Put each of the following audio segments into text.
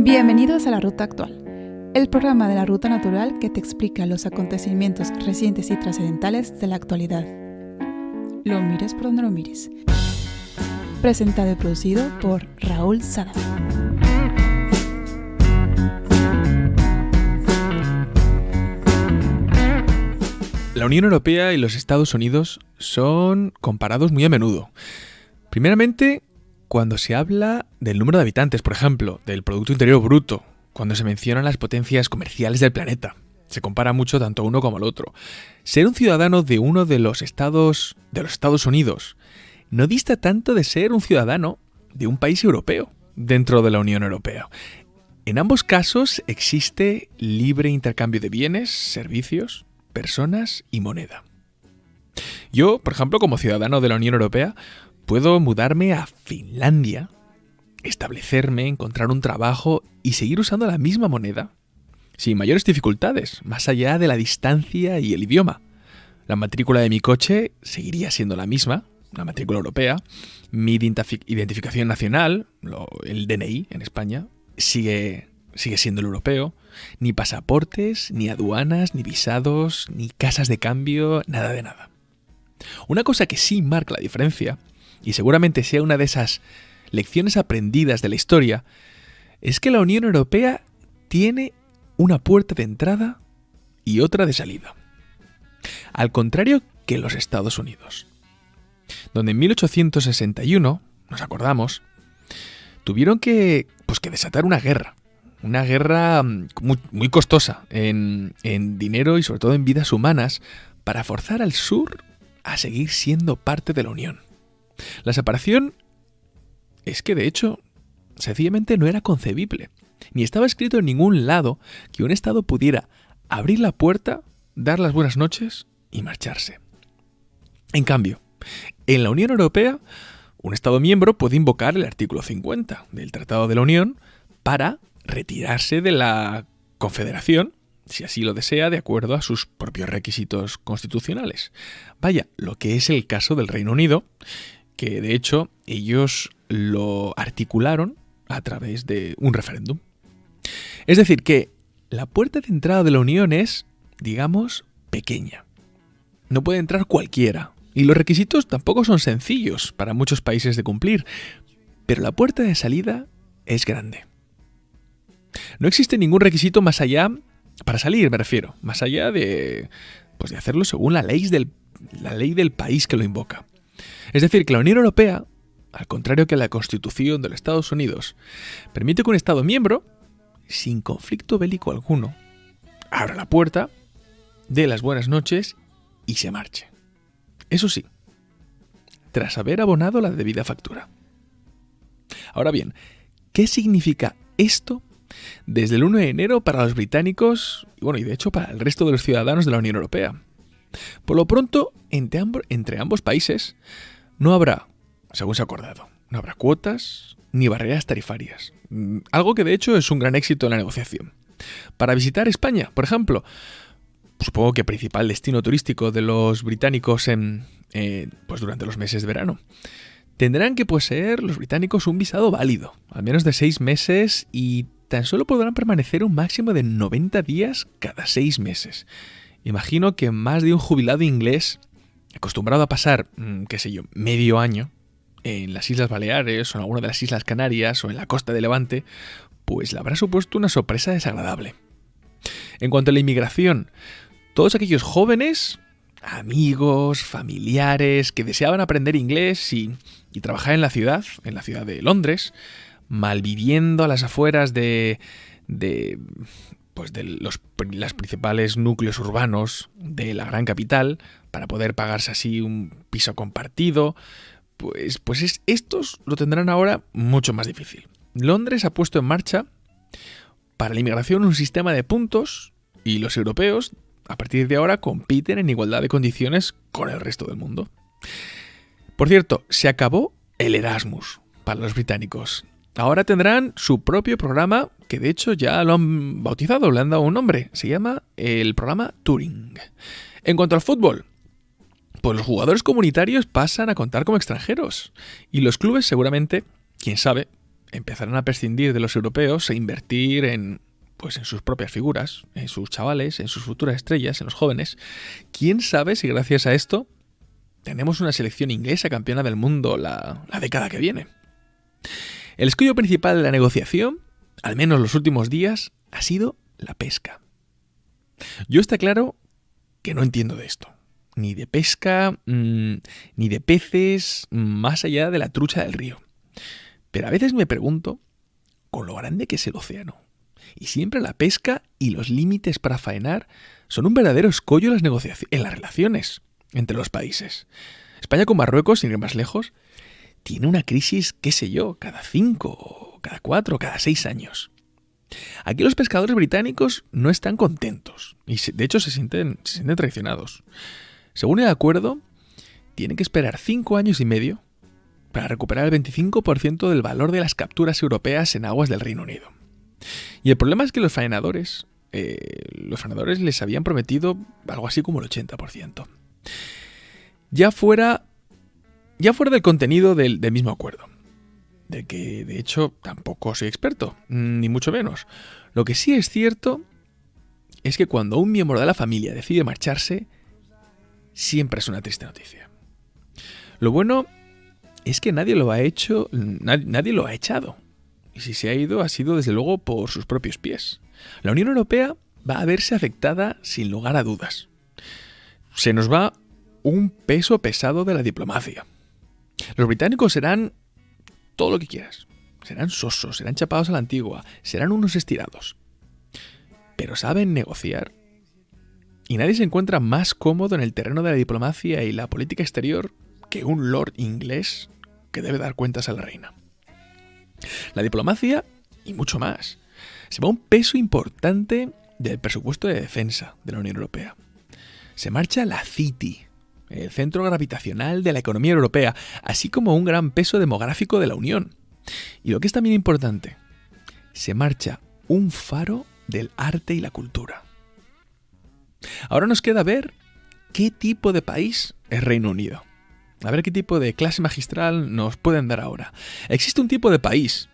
Bienvenidos a la Ruta Actual, el programa de la Ruta Natural que te explica los acontecimientos recientes y trascendentales de la actualidad. Lo mires por donde lo mires. Presentado y producido por Raúl Sada. La Unión Europea y los Estados Unidos son comparados muy a menudo. Primeramente, cuando se habla del número de habitantes, por ejemplo, del Producto Interior Bruto, cuando se mencionan las potencias comerciales del planeta. Se compara mucho tanto uno como el otro. Ser un ciudadano de uno de los estados de los Estados Unidos no dista tanto de ser un ciudadano de un país europeo dentro de la Unión Europea. En ambos casos existe libre intercambio de bienes, servicios, personas y moneda. Yo, por ejemplo, como ciudadano de la Unión Europea, puedo mudarme a Finlandia, establecerme, encontrar un trabajo y seguir usando la misma moneda, sin mayores dificultades, más allá de la distancia y el idioma. La matrícula de mi coche seguiría siendo la misma, la matrícula europea, mi identificación nacional, el DNI en España, sigue, sigue siendo el europeo, ni pasaportes, ni aduanas, ni visados, ni casas de cambio, nada de nada. Una cosa que sí marca la diferencia, y seguramente sea una de esas lecciones aprendidas de la historia, es que la Unión Europea tiene una puerta de entrada y otra de salida. Al contrario que los Estados Unidos donde en 1861, nos acordamos, tuvieron que, pues, que desatar una guerra. Una guerra mm, muy, costosa en, en dinero y sobre todo en vidas humanas para forzar al sur a seguir siendo parte de la Unión. La separación es que de hecho sencillamente no era concebible, ni estaba escrito en ningún lado que un Estado pudiera abrir la puerta, dar las buenas noches y marcharse. En cambio, en la Unión Europea, un Estado miembro puede invocar el artículo 50 del Tratado de la Unión para retirarse de la Confederación, si así lo desea, de acuerdo a sus propios requisitos constitucionales. Vaya, lo que es el caso del Reino Unido, que de hecho ellos lo articularon a través de un referéndum. Es decir, que la puerta de entrada de la Unión es, digamos, pequeña. No puede entrar cualquiera, y los requisitos tampoco son sencillos para muchos países de cumplir, pero la puerta de salida es grande. No existe ningún requisito más allá, para salir me refiero, más allá de, pues de hacerlo según la ley, del, la ley del país que lo invoca. Es decir, que la Unión Europea, al contrario que la Constitución de los Estados Unidos, permite que un Estado miembro, sin conflicto bélico alguno, abra la puerta, dé las buenas noches y se marche. Eso sí, tras haber abonado la debida factura. Ahora bien, ¿qué significa esto desde el 1 de enero para los británicos y bueno, y de hecho para el resto de los ciudadanos de la Unión Europea? Por lo pronto, entre, ambos países no habrá, según se ha acordado, no habrá cuotas ni barreras tarifarias. Mm, algo que de hecho es un gran éxito en la negociación. Para visitar España, por ejemplo, supongo que principal destino turístico de los británicos en, eh, pues durante los meses de verano. Tendrán que poseer los británicos un visado válido, al menos de seis meses, y tan solo podrán permanecer un máximo de 90 días cada seis meses. Imagino que más de un jubilado inglés, acostumbrado a pasar, mm, qué sé yo, medio año en las Islas Baleares o en alguna de las Islas Canarias o en la costa de Levante, pues le habrá supuesto una sorpresa desagradable. En cuanto a la inmigración, todos aquellos jóvenes, amigos, familiares que deseaban aprender inglés y, trabajar en la ciudad, en la ciudad de Londres, malviviendo a las afueras de, de pues de los principales núcleos urbanos de la gran capital para poder pagarse así un piso compartido, pues, pues estos lo tendrán ahora mucho más difícil. Londres ha puesto en marcha para la inmigración un sistema de puntos y los europeos a partir de ahora compiten en igualdad de condiciones con el resto del mundo. Por cierto, se acabó el Erasmus para los británicos. Ahora tendrán su propio programa, que de hecho ya lo han bautizado, le han dado un nombre. Se llama el programa Turing. En cuanto al fútbol, pues los jugadores comunitarios pasan a contar como extranjeros. Y los clubes seguramente, quién sabe, empezarán a prescindir de los europeos e invertir en pues en sus propias figuras, en sus chavales, en sus futuras estrellas, en los jóvenes. ¿Quién sabe si gracias a esto tenemos una selección inglesa campeona del mundo la, la década que viene? El escollo principal de la negociación, al menos los últimos días, ha sido la pesca. Yo está claro que no entiendo de esto. Ni de pesca, mm, ni de peces, más allá de la trucha del río. Pero a veces me pregunto, con lo grande que es el océano, y siempre la pesca y los límites para faenar son un verdadero escollo en las, en las relaciones entre los países. España con Marruecos, sin ir más lejos, tiene una crisis, qué sé yo, cada cinco, cada cuatro, cada seis años. Aquí los pescadores británicos no están contentos y de hecho se sienten traicionados. Según el acuerdo, tienen que esperar cinco años y medio para recuperar el 25% del valor de las capturas europeas en aguas del Reino Unido. Y el problema es que los faenadores, eh, los les habían prometido algo así como el 80%. Ya fuera, ya fuera del contenido del, del mismo acuerdo de que de hecho tampoco soy experto, ni mucho menos. Lo que sí es cierto es que cuando un miembro de la familia decide marcharse, siempre es una triste noticia. Lo bueno es que nadie lo ha hecho, nadie, lo ha echado. Y si se ha ido, ha sido desde luego por sus propios pies. La Unión Europea va a verse afectada sin lugar a dudas. Se nos va un peso pesado de la diplomacia. Los británicos serán todo lo que quieras. Serán sosos, serán chapados a la antigua, serán unos estirados. Pero saben negociar. Y nadie se encuentra más cómodo en el terreno de la diplomacia y la política exterior que un lord inglés que debe dar cuentas a la reina. La diplomacia, y mucho más, se va un peso importante del presupuesto de defensa de la Unión Europea. Se marcha la City, el centro gravitacional de la economía europea, así como un gran peso demográfico de la Unión. Y lo que es también importante, se marcha un faro del arte y la cultura. Ahora nos queda ver qué tipo de país es Reino Unido. A ver qué tipo de clase magistral nos pueden dar ahora. Existe un tipo de país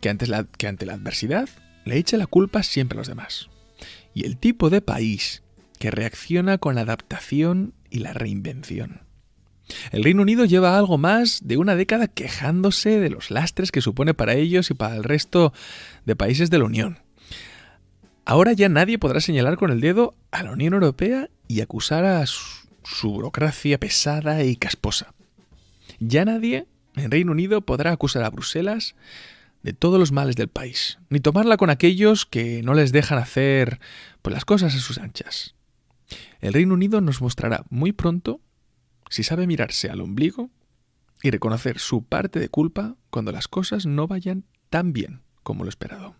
que, ante la, que ante la adversidad le echa la culpa siempre a los demás. Y el tipo de país que reacciona con adaptación y la reinvención. El Reino Unido lleva algo más de una década quejándose de los lastres que supone para ellos y para el resto de países de la Unión. Ahora ya nadie podrá señalar con el dedo a la Unión Europea y acusar a su, burocracia pesada y casposa. Ya nadie en Reino Unido podrá acusar a Bruselas de todos los males del país, ni tomarla con aquellos que no les dejan hacer pues, las cosas a sus anchas. El Reino Unido nos mostrará muy pronto si sabe mirarse al ombligo y reconocer su parte de culpa cuando las cosas no vayan tan bien como lo esperado.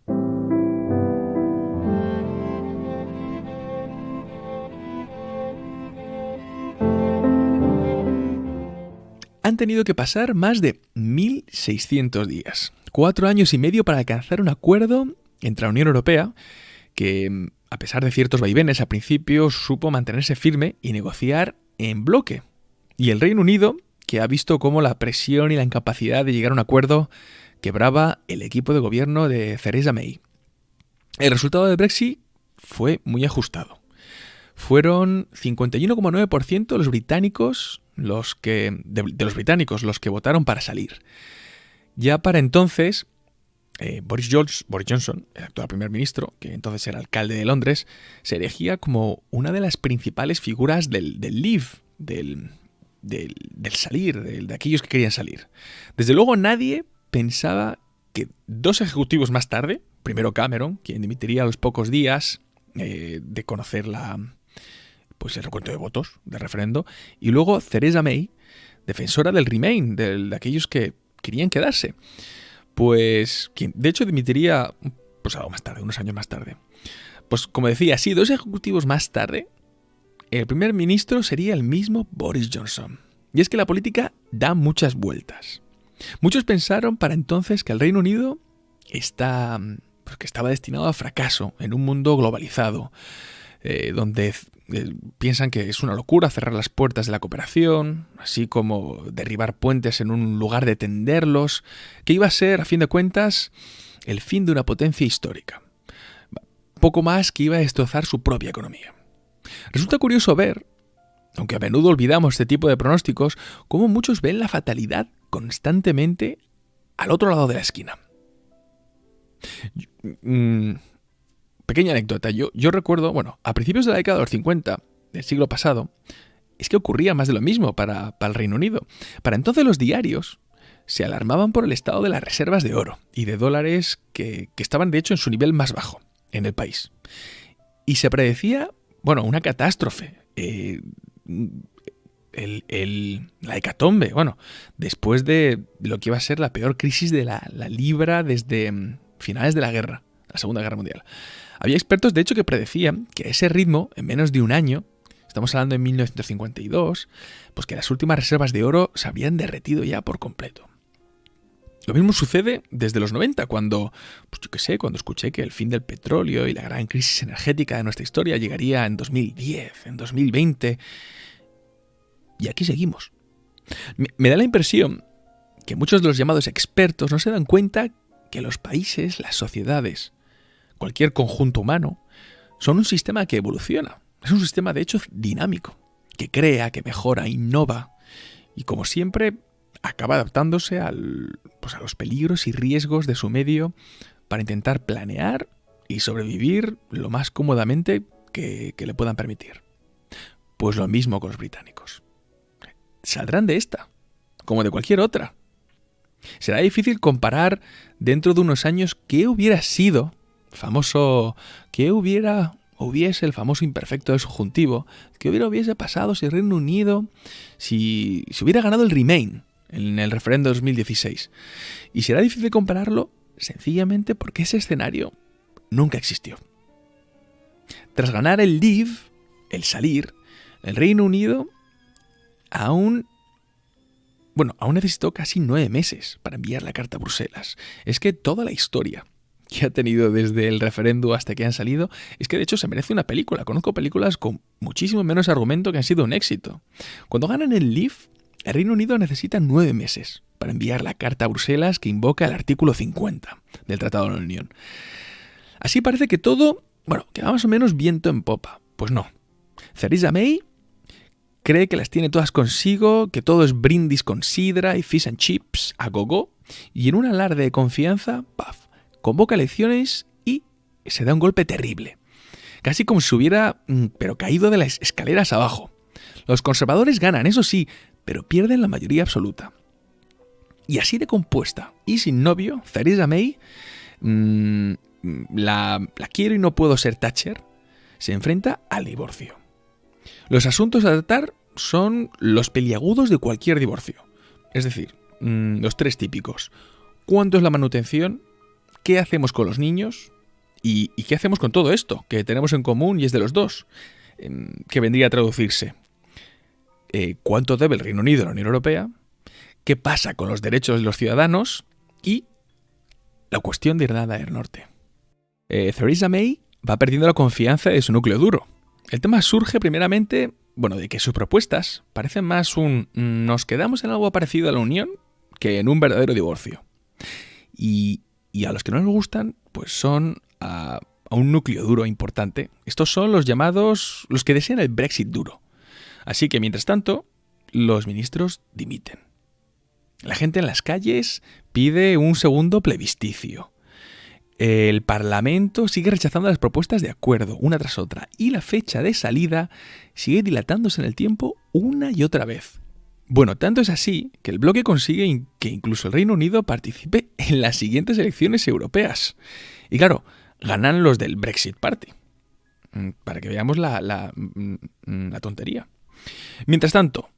Han tenido que pasar más de 1.600 días, cuatro años y medio para alcanzar un acuerdo entre la Unión Europea, que a pesar de ciertos vaivenes, al principio supo mantenerse firme y negociar en bloque. Y el Reino Unido, que ha visto cómo la presión y la incapacidad de llegar a un acuerdo quebraba el equipo de gobierno de Theresa May. El resultado del Brexit fue muy ajustado. Fueron 51,9% los británicos los que de los británicos los que votaron para salir. Ya para entonces eh, Boris, Johnson, el actual primer ministro, que entonces era alcalde de Londres, se erigía como una de las principales figuras del, del Leave, del, salir, de aquellos que querían salir. Desde luego nadie pensaba que dos ejecutivos más tarde, primero Cameron, quien dimitiría a los pocos días eh, de conocer la, pues el recuento de votos del referendo, y luego Theresa May, defensora del Remain, de aquellos que querían quedarse pues de hecho dimitiría pues algo más tarde, unos años más tarde. Pues como decía, sí, dos ejecutivos más tarde, el primer ministro sería el mismo Boris Johnson. Y es que la política da muchas vueltas. Muchos pensaron para entonces que el Reino Unido está, pues que estaba destinado a fracaso en un mundo globalizado, eh, donde eh, piensan que es una locura cerrar las puertas de la cooperación, así como derribar puentes en un lugar de tenderlos, que iba a ser, a fin de cuentas, el fin de una potencia histórica. Poco más que iba a destrozar su propia economía. Resulta curioso ver, aunque a menudo olvidamos este tipo de pronósticos, cómo muchos ven la fatalidad constantemente al otro lado de la esquina. Mm, pequeña anécdota. Yo, recuerdo, bueno, a principios de la década de los 50 del siglo pasado, es que ocurría más de lo mismo para, el Reino Unido. Para entonces los diarios se alarmaban por el estado de las reservas de oro y de dólares que, estaban de hecho en su nivel más bajo en el país. Y se predecía, bueno, una catástrofe. Eh, la hecatombe, bueno, después de lo que iba a ser la peor crisis de la, la libra desde mm, finales de la guerra, la Segunda Guerra Mundial. Había expertos, de hecho, que predecían que ese ritmo, en menos de un año, estamos hablando de 1952, pues que las últimas reservas de oro se habían derretido ya por completo. Lo mismo sucede desde los 90, cuando, pues yo qué sé, cuando escuché que el fin del petróleo y la gran crisis energética de nuestra historia llegaría en 2010, en 2020. Y aquí seguimos. Me da la impresión que muchos de los llamados expertos no se dan cuenta que los países, las sociedades, cualquier conjunto humano, son un sistema que evoluciona. Es un sistema, de hecho, dinámico, que crea, que mejora, innova y, como siempre, acaba adaptándose al, pues, a los peligros y riesgos de su medio para intentar planear y sobrevivir lo más cómodamente que, que le puedan permitir. Pues lo mismo con los británicos. Saldrán de esta, como de cualquier otra. Será difícil comparar dentro de unos años qué hubiera sido famoso que hubiera hubiese el famoso imperfecto del subjuntivo, que hubiera hubiese pasado si Reino Unido, si, si hubiera ganado el Remain en el referendo de 2016. Y será difícil compararlo sencillamente porque ese escenario nunca existió. Tras ganar el Leave, el salir, el Reino Unido aún bueno, aún necesitó casi nueve meses para enviar la carta a Bruselas. Es que toda la historia que ha tenido desde el referendo hasta que han salido, es que de hecho se merece una película. Conozco películas con muchísimo menos argumento que han sido un éxito. Cuando ganan el LIF, el Reino Unido necesita nueve meses para enviar la carta a Bruselas que invoca el artículo 50 del Tratado de la Unión. Así parece que todo, bueno, que va más o menos viento en popa. Pues no. Theresa May cree que las tiene todas consigo, que todo es brindis con sidra y fish and chips a gogo, y en un alarde de confianza, paf, convoca elecciones y se da un golpe terrible. Casi como si hubiera, mm, pero caído de las escaleras abajo. Los conservadores ganan, eso sí, pero pierden la mayoría absoluta. Y así de compuesta y sin novio, Theresa May, mm, la, la quiero y no puedo ser Thatcher, se enfrenta al divorcio. Los asuntos a tratar son los peliagudos de cualquier divorcio. Es decir, mm, los tres típicos. ¿Cuánto es la manutención? ¿Qué hacemos con los niños? ¿Y, qué hacemos con todo esto que tenemos en común y es de los dos? Em, que vendría a traducirse. Eh, ¿Cuánto debe el Reino Unido a la Unión Europea? ¿Qué pasa con los derechos de los ciudadanos? Y la cuestión de Irlanda del Norte. Eh, Theresa May va perdiendo la confianza de su núcleo duro. El tema surge primeramente, bueno, de que sus propuestas parecen más un nos quedamos en algo parecido a la Unión que en un verdadero divorcio. Y, y a los que no les gustan, pues son a, un núcleo duro importante. Estos son los llamados, los que desean el Brexit duro. Así que mientras tanto, los ministros dimiten. La gente en las calles pide un segundo plebiscicio. El Parlamento sigue rechazando las propuestas de acuerdo una tras otra y la fecha de salida sigue dilatándose en el tiempo una y otra vez. Bueno, tanto es así que el bloque consigue que incluso el Reino Unido participe en las siguientes elecciones europeas. Y claro, ganan los del Brexit Party. Mm, para que veamos la, mm, tontería. Mientras tanto,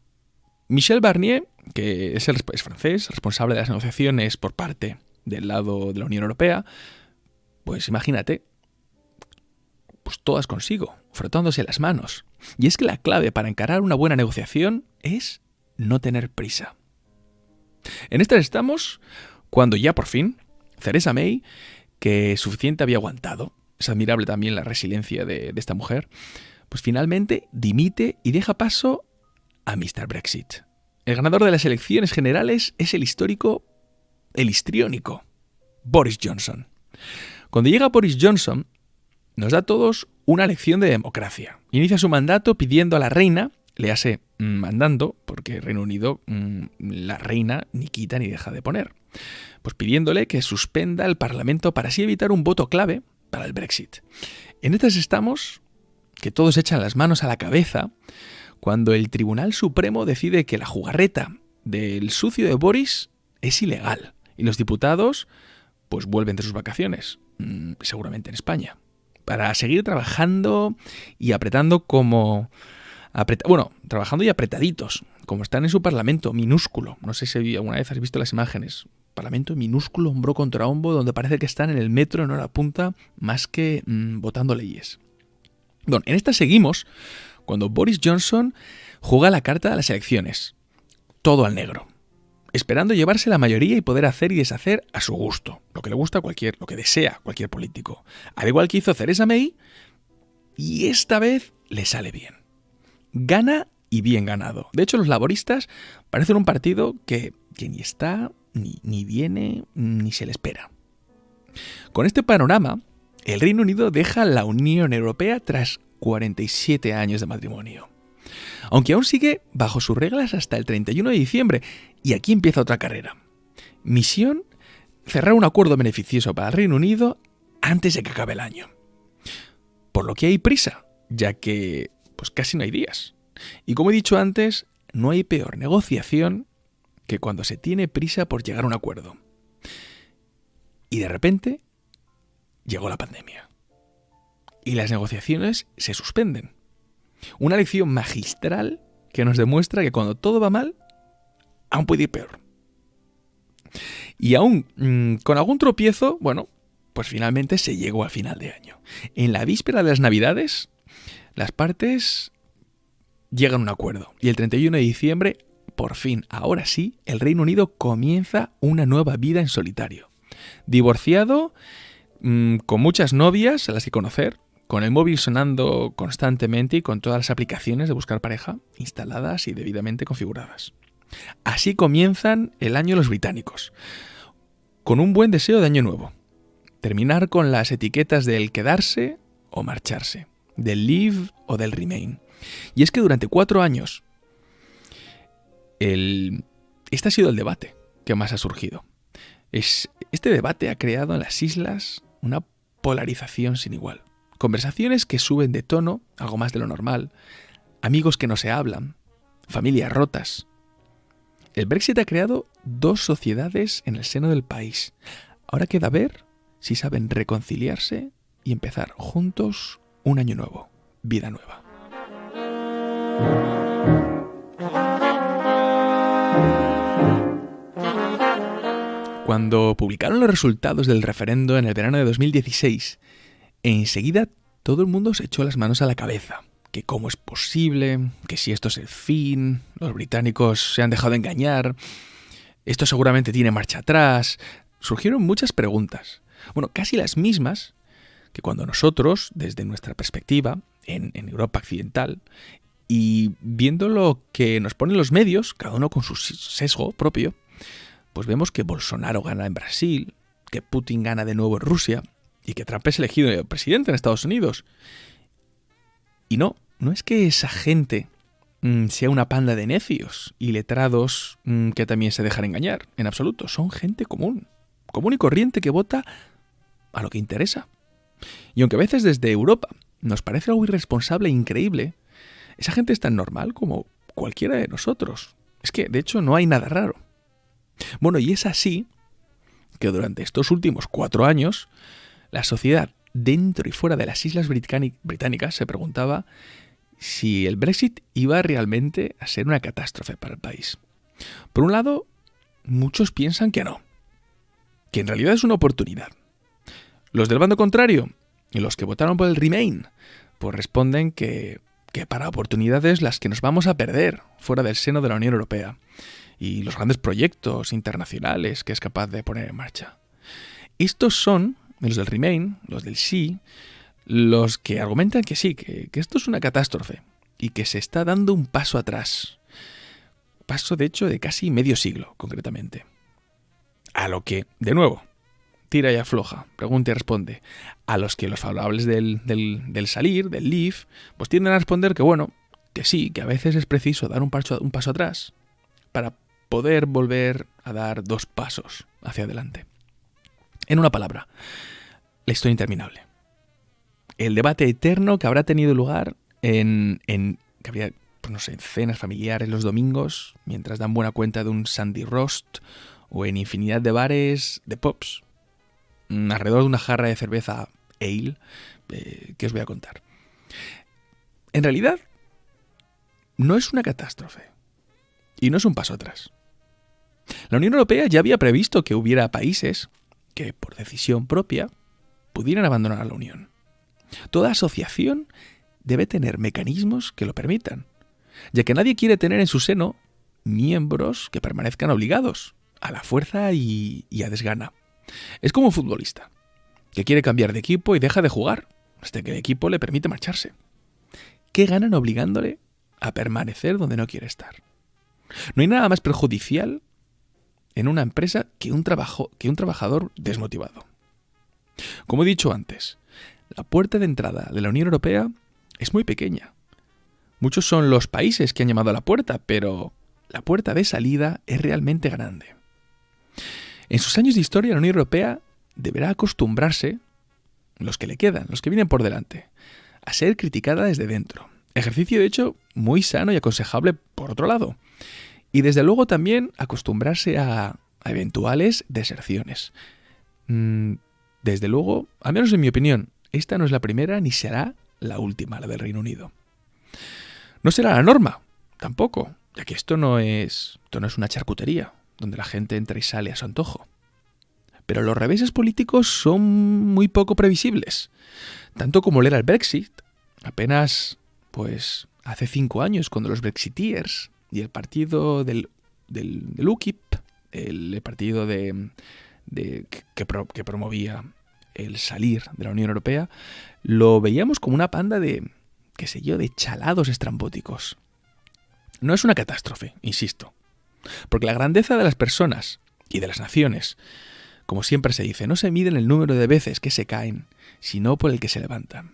Michel Barnier, que es, el, es francés, responsable de las negociaciones por parte del lado de la Unión Europea, pues imagínate, pues todas consigo, frotándose las manos. Y es que la clave para encarar una buena negociación es no tener prisa. En estas estamos cuando ya por fin Theresa May, que suficiente había aguantado, es admirable también la resiliencia de, esta mujer, pues finalmente dimite y deja paso a Mr. Brexit. El ganador de las elecciones generales es el histórico, el histriónico, Boris Johnson. Cuando llega Boris Johnson, nos da a todos una lección de democracia. Inicia su mandato pidiendo a la reina, le hace mm, mandando, porque Reino Unido mm, la reina ni quita ni deja de poner, pues pidiéndole que suspenda el Parlamento para así evitar un voto clave para el Brexit. En estas estamos, que todos echan las manos a la cabeza, cuando el Tribunal Supremo decide que la jugarreta del sucio de Boris es ilegal y los diputados pues vuelven de sus vacaciones, mm, seguramente en España, para seguir trabajando y apretando como... bueno, trabajando y apretaditos, como están en su parlamento minúsculo. No sé si alguna vez has visto las imágenes. Parlamento minúsculo, hombro contra hombro, donde parece que están en el metro en hora punta, más que mm, votando leyes. Bueno, en esta seguimos cuando Boris Johnson juega la carta de las elecciones. Todo al negro. Esperando llevarse la mayoría y poder hacer y deshacer a su gusto. Lo que le gusta a cualquier, lo que desea cualquier político. Al igual que hizo Theresa May, y esta vez le sale bien. Gana y bien ganado. De hecho, los laboristas parecen un partido que, ni está, ni, ni viene, ni se le espera. Con este panorama, el Reino Unido deja la Unión Europea tras 47 años de matrimonio. Aunque aún sigue bajo sus reglas hasta el 31 de diciembre, y aquí empieza otra carrera. Misión, cerrar un acuerdo beneficioso para el Reino Unido antes de que acabe el año. Por lo que hay prisa, ya que pues casi no hay días. Y como he dicho antes, no hay peor negociación que cuando se tiene prisa por llegar a un acuerdo. Y de repente llegó la pandemia y las negociaciones se suspenden. Una lección magistral que nos demuestra que cuando todo va mal, aún puede ir peor. Y aún mm, con algún tropiezo, bueno, pues finalmente se llegó al final de año. En la víspera de las Navidades, las partes llegan a un acuerdo. Y el 31 de diciembre, por fin, ahora sí, el Reino Unido comienza una nueva vida en solitario. Divorciado, mm, con muchas novias a las que conocer, con el móvil sonando constantemente y con todas las aplicaciones de buscar pareja instaladas y debidamente configuradas. Así comienzan el año los británicos, con un buen deseo de año nuevo. Terminar con las etiquetas del quedarse o marcharse, del leave o del remain. Y es que durante cuatro años, el... este ha sido el debate que más ha surgido. Es... Este debate ha creado en las islas una polarización sin igual. Conversaciones que suben de tono, algo más de lo normal, amigos que no se hablan, familias rotas. El Brexit ha creado dos sociedades en el seno del país. Ahora queda ver si saben reconciliarse y empezar juntos un año nuevo, vida nueva. Cuando publicaron los resultados del referendo en el verano de 2016, enseguida todo el mundo se echó las manos a la cabeza. Que cómo es posible, que si esto es el fin, los británicos se han dejado engañar, esto seguramente tiene marcha atrás. Surgieron muchas preguntas. Bueno, casi las mismas que cuando nosotros, desde nuestra perspectiva, en, Europa occidental, y viendo lo que nos ponen los medios, cada uno con su sesgo propio, pues vemos que Bolsonaro gana en Brasil, que Putin gana de nuevo en Rusia, y que Trump es elegido presidente en Estados Unidos. Y no, no es que esa gente mm, sea una panda de necios y letrados mm, que también se dejan engañar, en absoluto, son gente común, común y corriente que vota a lo que interesa. Y aunque a veces desde Europa nos parece algo irresponsable e increíble, esa gente es tan normal como cualquiera de nosotros. Es que, de hecho, no hay nada raro. Bueno, y es así que durante estos últimos cuatro años la sociedad dentro y fuera de las islas británicas se preguntaba si el Brexit iba realmente a ser una catástrofe para el país. Por un lado, muchos piensan que no, que en realidad es una oportunidad. Los del bando contrario, y los que votaron por el Remain, pues responden que, que para oportunidades las que nos vamos a perder fuera del seno de la Unión Europea y los grandes proyectos internacionales que es capaz de poner en marcha. Estos son los del Remain, los del sí, los que argumentan que sí, que, que esto es una catástrofe y que se está dando un paso atrás. Paso, de hecho, de casi medio siglo, concretamente. A lo que, de nuevo, tira y afloja, pregunta y responde. A los que los favorables del, del, salir, del leave, pues tienden a responder que bueno, que sí, que a veces es preciso dar un paso, un paso atrás para poder volver a dar dos pasos hacia adelante. En una palabra, la historia interminable. El debate eterno que habrá tenido lugar en, en que habría, pues no sé, en cenas familiares los domingos, mientras dan buena cuenta de un Sandy Roast, o en infinidad de bares de pops, alrededor de una jarra de cerveza ale, eh, que os voy a contar. En realidad, no es una catástrofe. Y no es un paso atrás. La Unión Europea ya había previsto que hubiera países que, por decisión propia, pudieran abandonar la Unión. Toda asociación debe tener mecanismos que lo permitan, ya que nadie quiere tener en su seno miembros que permanezcan obligados a la fuerza y, a desgana. Es como un futbolista, que quiere cambiar de equipo y deja de jugar, hasta que el equipo le permite marcharse. ¿Qué ganan obligándole a permanecer donde no quiere estar? No hay nada más perjudicial en una empresa que un, trabajo, que un trabajador desmotivado. Como he dicho antes, la puerta de entrada de la Unión Europea es muy pequeña. Muchos son los países que han llamado a la puerta, pero la puerta de salida es realmente grande. En sus años de historia, la Unión Europea deberá acostumbrarse, los que le quedan, los que vienen por delante, a ser criticada desde dentro. Ejercicio, de hecho, muy sano y aconsejable por otro lado. Y desde luego también acostumbrarse a, eventuales deserciones. Mm, desde luego, al menos en mi opinión, esta no es la primera ni será la última, la del Reino Unido. No será la norma, tampoco, ya que esto no es, esto no es una charcutería, donde la gente entra y sale a su antojo. Pero los reveses políticos son muy poco previsibles, tanto como leer al Brexit, apenas, pues, hace cinco años, cuando los Brexiteers y el partido del, del, UKIP, el partido de, de que, que promovía el salir de la Unión Europea, lo veíamos como una panda de, qué sé yo, de chalados estrambóticos. No es una catástrofe, insisto, porque la grandeza de las personas y de las naciones, como siempre se dice, no se mide en el número de veces que se caen, sino por el que se levantan.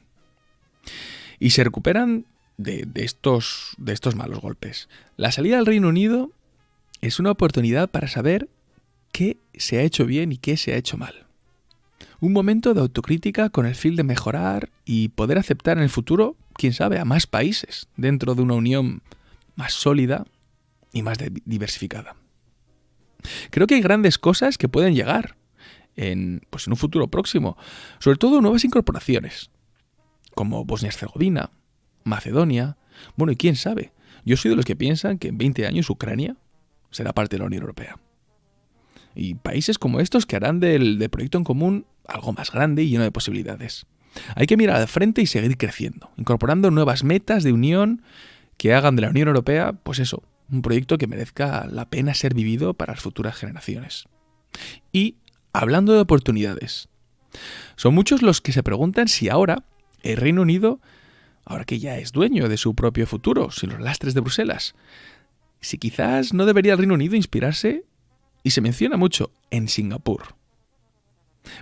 Y se recuperan de, estos, estos malos golpes. La salida del Reino Unido es una oportunidad para saber qué se ha hecho bien y qué se ha hecho mal. Un momento de autocrítica con el fin de mejorar y poder aceptar en el futuro, quién sabe, a más países dentro de una unión más sólida y más diversificada. Creo que hay grandes cosas que pueden llegar en, pues en un futuro próximo, sobre todo nuevas incorporaciones, como Bosnia-Herzegovina, Macedonia, bueno, y quién sabe, yo soy de los que piensan que en 20 años Ucrania será parte de la Unión Europea. Y países como estos que harán del, del proyecto en común algo más grande y lleno de posibilidades. Hay que mirar al frente y seguir creciendo, incorporando nuevas metas de unión que hagan de la Unión Europea, pues eso, un proyecto que merezca la pena ser vivido para las futuras generaciones. Y hablando de oportunidades, son muchos los que se preguntan si ahora el Reino Unido, ahora que ya es dueño de su propio futuro, sin los lastres de Bruselas, si quizás no debería el Reino Unido inspirarse, y se menciona mucho, en Singapur.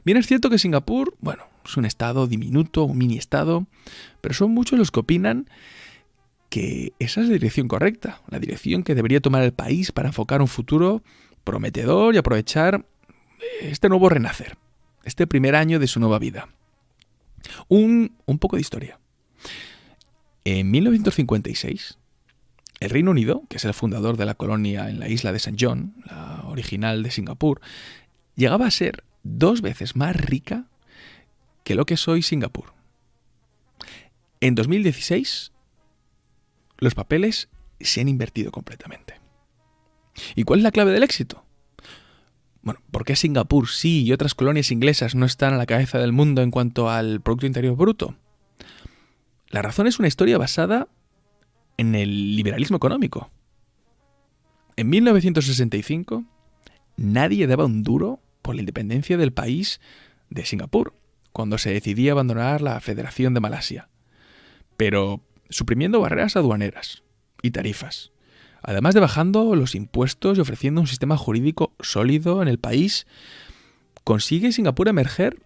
Bien es cierto que Singapur, bueno, es un estado diminuto, un mini estado, pero son muchos los que opinan que esa es la dirección correcta, la dirección que debería tomar el país para enfocar un futuro prometedor y aprovechar este nuevo renacer, este primer año de su nueva vida. Un, un poco de historia. En 1956, el Reino Unido, que es el fundador de la colonia en la isla de St. John, la original de Singapur, llegaba a ser dos veces más rica que lo que soy Singapur. En 2016, los papeles se han invertido completamente. ¿Y cuál es la clave del éxito? Bueno, ¿por qué Singapur sí y otras colonias inglesas no están a la cabeza del mundo en cuanto al Producto Interior Bruto? La razón es una historia basada en el liberalismo económico. En 1965, nadie daba un duro por la independencia del país de Singapur, cuando se decidía abandonar la Federación de Malasia, pero suprimiendo barreras aduaneras y tarifas, además de bajando los impuestos y ofreciendo un sistema jurídico sólido en el país, consigue Singapur emerger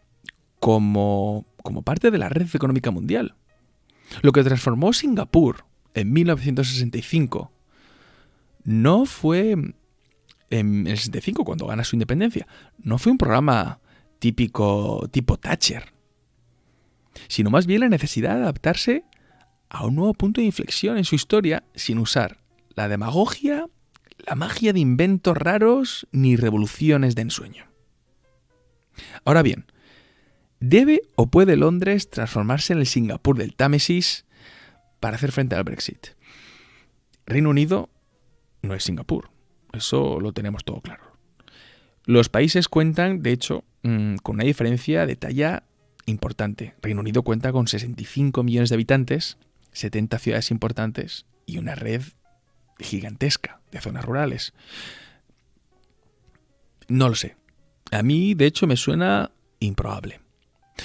como, como parte de la red económica mundial. Lo que transformó Singapur en 1965 no fue en el 65 cuando gana su independencia, no fue un programa típico tipo Thatcher, sino más bien la necesidad de adaptarse a un nuevo punto de inflexión en su historia sin usar la demagogia, la magia de inventos raros ni revoluciones de ensueño. Ahora bien, ¿debe o puede Londres transformarse en el Singapur del Támesis para hacer frente al Brexit? Reino Unido no es Singapur, eso lo tenemos todo claro. Los países cuentan, de hecho, mm, con una diferencia de talla importante. Reino Unido cuenta con 65 millones de habitantes, 70 ciudades importantes y una red gigantesca de zonas rurales. No lo sé. A mí, de hecho, me suena improbable.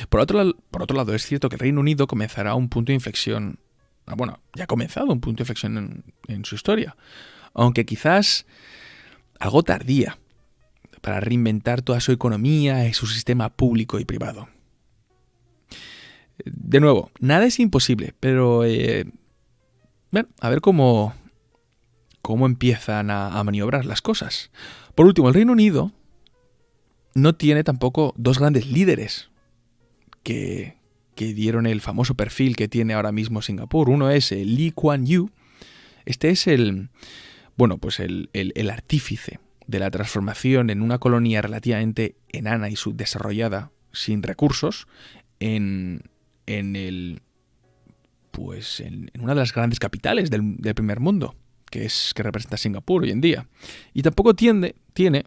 Por otro, por otro lado, es cierto que el Reino Unido comenzará un punto de inflexión. Ah, bueno, ya ha comenzado un punto de inflexión en, en su historia. Aunque quizás algo tardía para reinventar toda su economía y su sistema público y privado. De nuevo, nada es imposible, pero eh, a ver cómo, cómo empiezan a, maniobrar las cosas. Por último, el Reino Unido no tiene tampoco dos grandes líderes que, que dieron el famoso perfil que tiene ahora mismo Singapur. Uno es el Lee Kuan Yew. Este es el, bueno, pues el, el artífice de la transformación en una colonia relativamente enana y subdesarrollada, sin recursos, en, en el pues en, una de las grandes capitales del, primer mundo, que es que representa Singapur hoy en día. Y tampoco tiene, tiene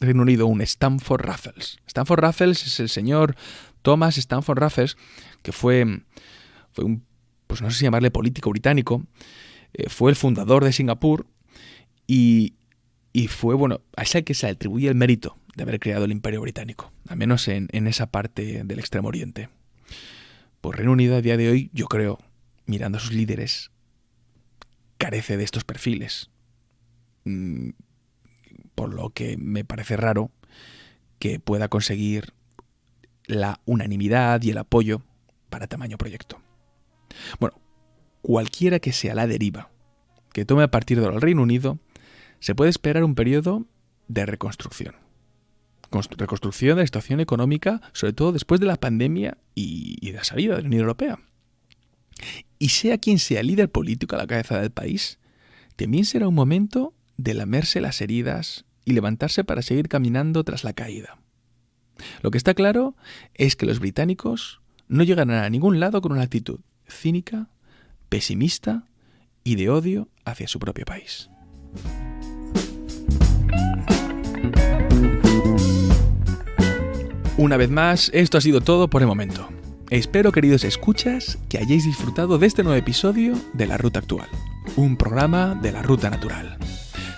Reino Unido un Stanford Raffles. Stanford Raffles es el señor Thomas Stanford Raffles, que fue, fue un, pues no sé si llamarle político británico, eh, fue el fundador de Singapur y, y fue, bueno, a ese que se atribuye el mérito de haber creado el imperio británico, al menos en, en esa parte del Extremo Oriente. Reino Unido a día de hoy, yo creo, mirando a sus líderes, carece de estos perfiles. Mm, por lo que me parece raro que pueda conseguir la unanimidad y el apoyo para tamaño proyecto. Bueno, cualquiera que sea la deriva que tome a partir del Reino Unido, se puede esperar un periodo de reconstrucción reconstrucción de la situación económica, sobre todo después de la pandemia y, de la salida de la Unión Europea. Y sea quien sea líder político a la cabeza del país, también será un momento de lamerse las heridas y levantarse para seguir caminando tras la caída. Lo que está claro es que los británicos no llegarán a ningún lado con una actitud cínica, pesimista y de odio hacia su propio país. Una vez más, esto ha sido todo por el momento. Espero, queridos escuchas, que hayáis disfrutado de este nuevo episodio de La Ruta Actual, un programa de la Ruta Natural.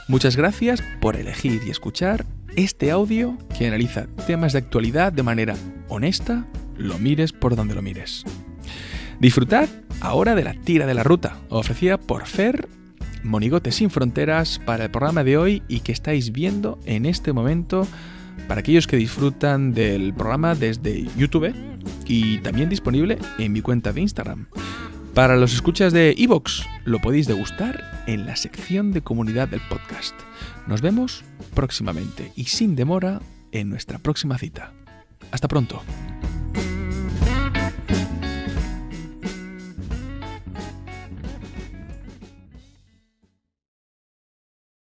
Muchas gracias por elegir y escuchar este audio que analiza temas de actualidad de manera honesta, lo mires por donde lo mires. Disfrutad ahora de la tira de la ruta, ofrecida por Fer Monigote sin Fronteras para el programa de hoy y que estáis viendo en este momento para aquellos que disfrutan del programa desde YouTube y también disponible en mi cuenta de Instagram. Para los escuchas de Evox, lo podéis degustar en la sección de comunidad del podcast. Nos vemos próximamente y sin demora en nuestra próxima cita. Hasta pronto.